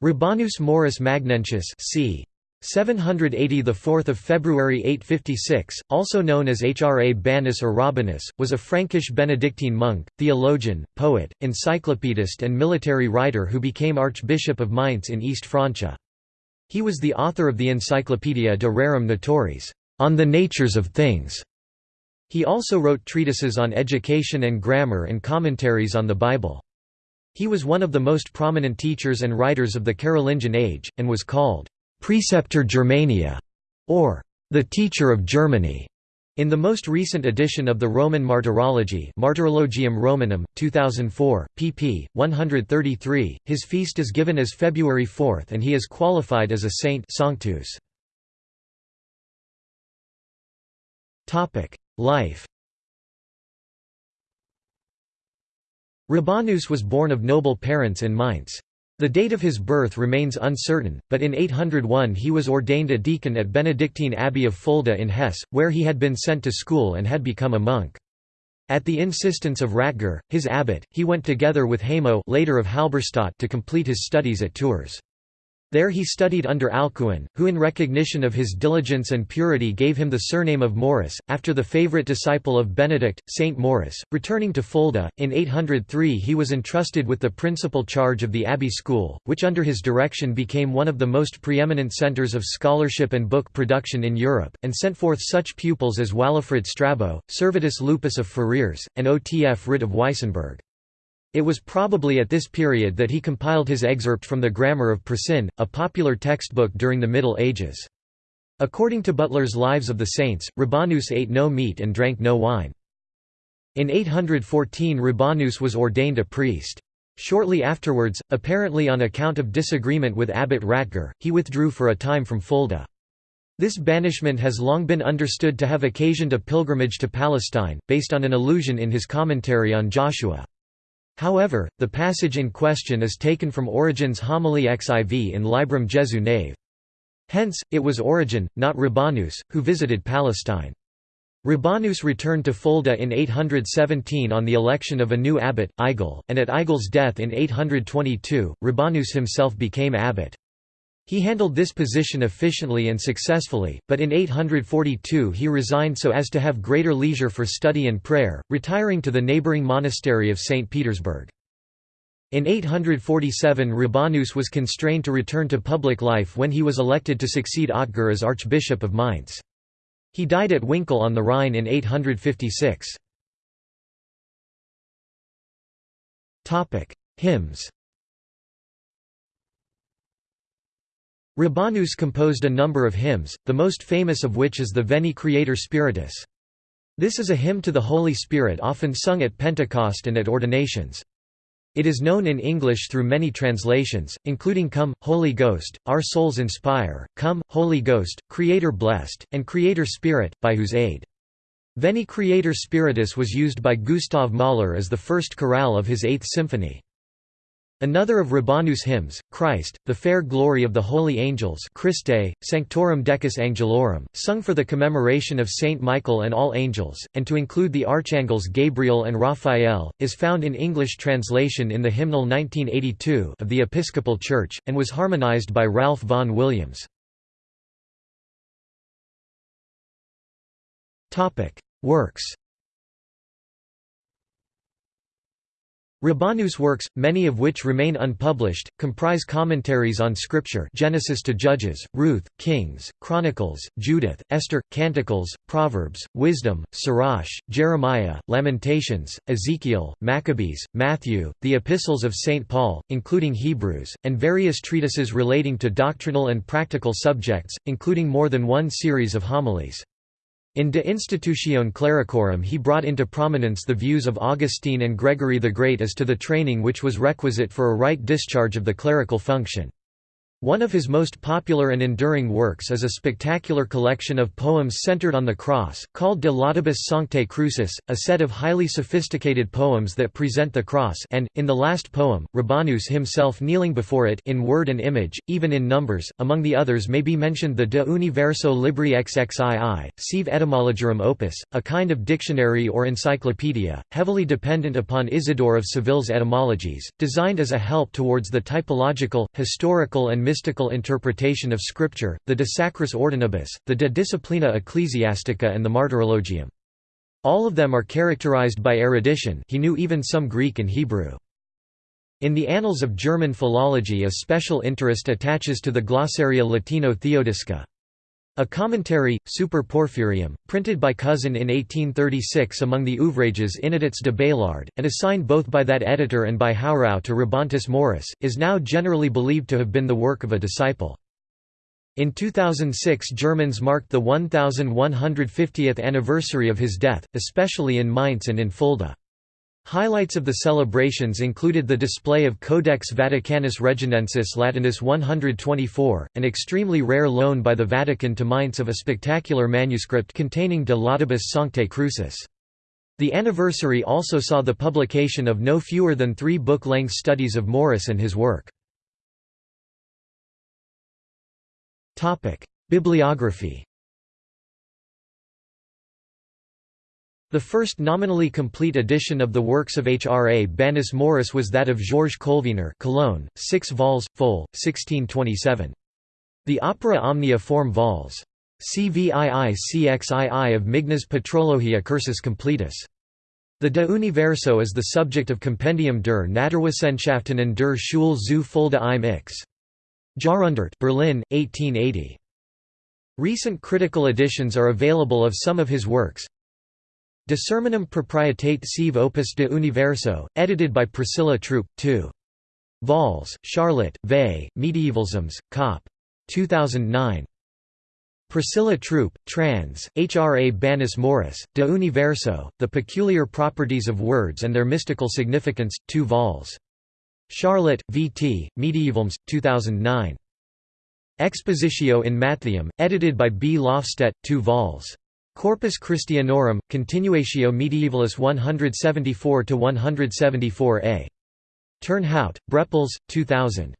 Rabanus Maurus Magnentius c. 780 the 4th of February 856 also known as Hrabanus or Rabanus was a Frankish Benedictine monk theologian poet encyclopedist and military writer who became archbishop of Mainz in East Francia. He was the author of the Encyclopaedia de Rerum Naturis on the natures of things. He also wrote treatises on education and grammar and commentaries on the Bible he was one of the most prominent teachers and writers of the Carolingian age and was called Praeceptor Germaniae, or the Teacher of Germany. In the most recent edition of the Roman Martyrology Martyrologium Romanum, 2004, pp. 133, his feast is given as February 4 and he is qualified as a saint Sanctus. Life Rabanus was born of noble parents in Mainz. The date of his birth remains uncertain, but in 801 he was ordained a deacon at Benedictine Abbey of Fulda in Hesse, where he had been sent to school and had become a monk. At the insistence of Ratger, his abbot, he went together with Hamo later of Halberstadt to complete his studies at Tours. There he studied under Alcuin, who in recognition of his diligence and purity gave him the surname of Maurus, after the favourite disciple of Benedict, Saint Maurus. Returning to Fulda, in 803 he was entrusted with the principal charge of the abbey school, which under his direction became one of the most preeminent centres of scholarship and book production in Europe, and sent forth such pupils as Walafrid Strabo, Servatus Lupus of Ferrières, and Otfrid of Weissenburg. It was probably at this period that he compiled his excerpt from the Grammar of Priscian, a popular textbook during the Middle Ages. According to Butler's Lives of the Saints, Rabanus ate no meat and drank no wine. In 814 Rabanus was ordained a priest. Shortly afterwards, apparently on account of disagreement with Abbot Ratger, he withdrew for a time from Fulda. This banishment has long been understood to have occasioned a pilgrimage to Palestine, based on an allusion in his commentary on Joshua. However, the passage in question is taken from Origen's homily xiv in Librum Jesu Nave. Hence, it was Origen, not Rabanus, who visited Palestine. Rabanus returned to Fulda in 817 on the election of a new abbot, Eigil, and at Eigil's death in 822, Rabanus himself became abbot. He handled this position efficiently and successfully, but in 842 he resigned so as to have greater leisure for study and prayer, retiring to the neighbouring monastery of St. Petersberg. In 847 Rabanus was constrained to return to public life when he was elected to succeed Otger as Archbishop of Mainz. He died at Winkel on the Rhine in 856. Hymns Rabanus composed a number of hymns, the most famous of which is the Veni Creator Spiritus. This is a hymn to the Holy Spirit often sung at Pentecost and at ordinations. It is known in English through many translations, including Come, Holy Ghost, Our Souls Inspire, Come, Holy Ghost, Creator Blessed, and Creator Spirit, by whose aid. Veni Creator Spiritus was used by Gustav Mahler as the first chorale of his Eighth Symphony. Another of Rabanus' hymns, Christ, the fair glory of the holy angels Christe, Sanctorum Decus Angelorum, sung for the commemoration of Saint Michael and all angels, and to include the archangels Gabriel and Raphael, is found in English translation in the hymnal 1982 of the Episcopal Church, and was harmonized by Ralph Vaughan Williams. Works Rabanus' works, many of which remain unpublished, comprise commentaries on Scripture Genesis to Judges, Ruth, Kings, Chronicles, Judith, Esther, Canticles, Proverbs, Wisdom, Sirach, Jeremiah, Lamentations, Ezekiel, Maccabees, Matthew, the Epistles of St. Paul, including Hebrews, and various treatises relating to doctrinal and practical subjects, including more than one series of homilies. In De Institutione Clericorum he brought into prominence the views of Augustine and Gregory the Great as to the training which was requisite for a right discharge of the clerical function. One of his most popular and enduring works is a spectacular collection of poems centered on the cross, called De Laudibus Sanctae Crucis, a set of highly sophisticated poems that present the cross and, in the last poem, Rabanus himself kneeling before it in word and image, even in numbers. Among the others may be mentioned the De Universo Libri XXII, Sive Etymologiarum Opus, a kind of dictionary or encyclopedia, heavily dependent upon Isidore of Seville's etymologies, designed as a help towards the typological, historical and mystical interpretation of Scripture, the De Sacris Ordinibus, the De Disciplina Ecclesiastica and the Martyrologium. All of them are characterized by erudition he knew even some Greek and Hebrew. In the annals of German philology a special interest attaches to the Glossaria Latino Theodisca. A commentary, Super Porphyrium, printed by Cousin in 1836 among the ouvrages Inedits d'Abélard, and assigned both by that editor and by Haureau to Rabanus Maurus, is now generally believed to have been the work of a disciple. In 2006 Germans marked the 1150th anniversary of his death, especially in Mainz and in Fulda. Highlights of the celebrations included the display of Codex Vaticanus Reginensis Latinus 124, an extremely rare loan by the Vatican to Mainz of a spectacular manuscript containing De Laudibus Sanctae Crucis. The anniversary also saw the publication of no fewer than three book-length studies of Maurus and his work. Bibliography The first nominally complete edition of the works of H. R. A. Banus Maurus was that of Georges Colvener Cologne, 6 vols, fol. 1627. The Opera Omnia form vols. CVII-CXII of Mignes Patrologia Cursus Completus. The De Universo is the subject of Compendium der Naturwissenschaften und der Schule zu Fulda im X. Jahrhundert Berlin, 1880. Recent critical editions are available of some of his works, De Sermonum Proprietate Sive Opus de Universo, edited by Priscilla Throop, 2. Vols, Charlotte, Vey, Medievalisms, Cop. 2009. Priscilla Throop, trans, H.R.A. Banus Maurus, De Universo, The Peculiar Properties of Words and Their Mystical Significance, 2 vols. Charlotte, V.T., Medievalisms, 2009. Expositio in Mattheum, edited by B. Lofstedt, 2 vols. Corpus Christianorum, Continuatio Medievalis 174–174a. Turnhout, Brepols, 2000.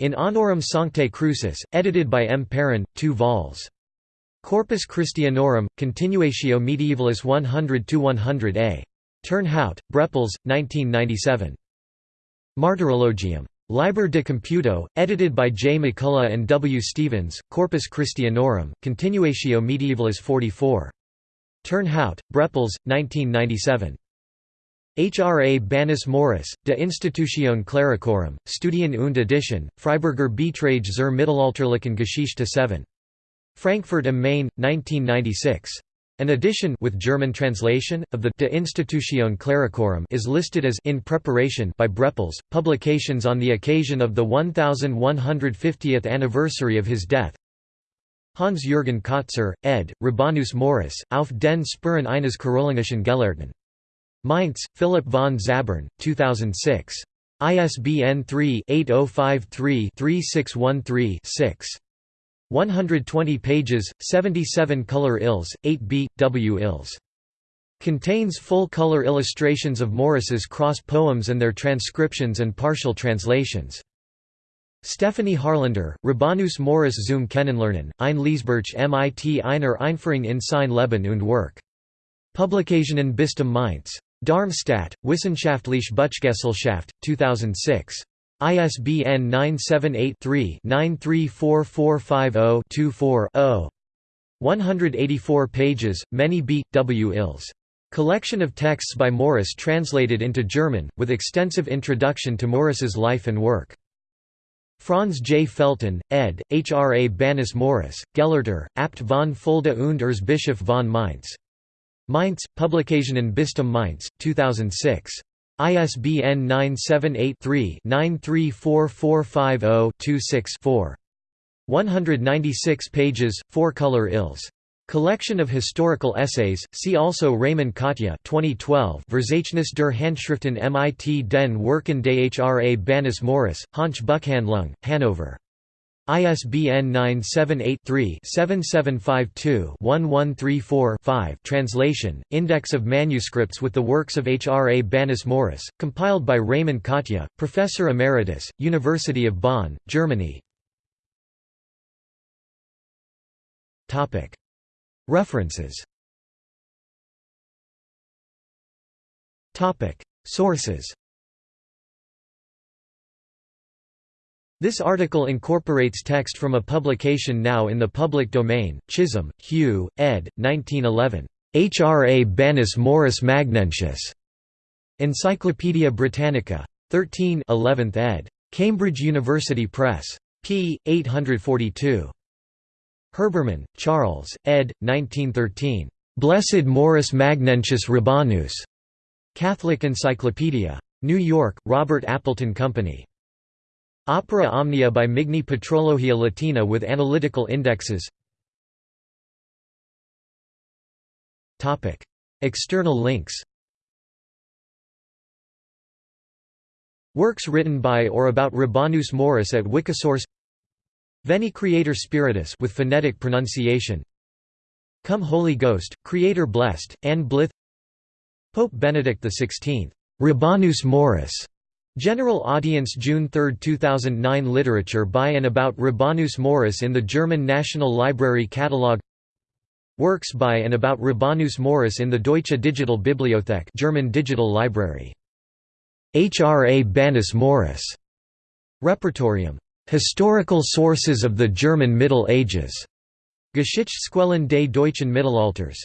In Honorem Sanctae Crucis, edited by M. Perrin, 2 vols. Corpus Christianorum, Continuatio Medievalis 100–100a. Turnhout, Brepols, 1997. Martyrologium. Liber de Computo, edited by J. McCulloh and W. Stevens, Corpus Christianorum, Continuatio Medievalis 44. Turnhout, Brepols, 1997. H. R. A. Banus Maurus, De Institutione Clericorum, Studien und Edition, Freiburger Beiträge zur Mittelalterlichen Geschichte 7. Frankfurt am Main, 1996. An edition with German translation of the De Institutione Clericorum is listed as in preparation by Brepols. Publications on the occasion of the 1150th anniversary of his death. Hans Jürgen Kotzur, ed. Rabanus Maurus, auf den Spuren eines Karolingischen Gelehrten. Mainz, Philipp von Zabern, 2006. ISBN 3-8053-3613-6. 120 pages, 77 color ills, 8b, W ills. Contains full-color illustrations of Maurus's cross poems and their transcriptions and partial translations. Stephanie Harlander, Rabanus Maurus zum Kennenlernen, ein Lesebuch mit einer Einführung in sein Leben und Werk. Publikationen Bistum Mainz. Darmstadt, Wissenschaftliche Buchgesellschaft, 2006. ISBN 978-3-934450-24-0. 184 pages, many B. W. Ills. Collection of texts by Maurus translated into German, with extensive introduction to Maurus's life and work. Franz J. Felten, ed., H. R. A. Banus Maurus, Gelehrter, Abt von Fulda und Erzbischof von Mainz. Mainz, Publikationen Bistum Mainz, 2006. ISBN 978-3-934450-26-4. 196 pages, 4-color ills. Collection of historical essays. See also Raymond Kottje 2012 Verzeichnis der Handschriften mit den Werken des Hrabanus Maurus, Hahnsche Buchhandlung, Hanover. ISBN 978-3-7752-1134-5 Translation, Index of Manuscripts with the works of H. R. A. Banis Maurus, compiled by Raymond Kottje, Professor Emeritus, University of Bonn, Germany References Sources This article incorporates text from a publication now in the public domain, Chisholm, Hugh, ed. 1911. H. R. A. Banis Maurus Magnentius. Encyclopædia Britannica. 13 11th ed. Cambridge University Press. p. 842. Herbermann, Charles, ed. 1913. Blessed Maurus Magnentius Rabanus. Catholic Encyclopedia. New York, Robert Appleton Company. Opera Omnia by Migne Patrologia Latina with analytical indexes. External links. Works written by or about Rabanus Maurus at Wikisource. Veni Creator Spiritus with phonetic pronunciation. Come Holy Ghost, Creator blessed, Anne Blyth Pope Benedict XVI. Rabanus Maurus General Audience June 3, 2009 Literature by and about Rabanus Maurus in the German National Library Catalogue Works by and about Rabanus Maurus in the Deutsche Digital Bibliothek German Digital Library. H. R. A. Banus Maurus. Repertorium. Historical Sources of the German Middle Ages. Geschichtsquellen des deutschen Mittelalters.